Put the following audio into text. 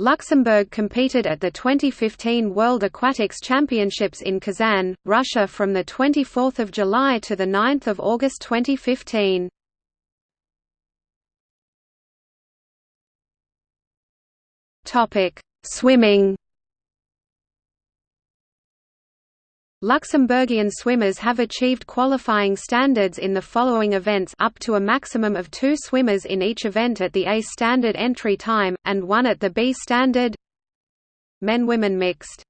Luxembourg competed at the 2015 World Aquatics Championships in Kazan, Russia from 24 July to 9 August 2015. Swimming Luxembourgian swimmers have achieved qualifying standards in the following events up to a maximum of two swimmers in each event at the A standard entry time, and one at the B standard. Men-Women mixed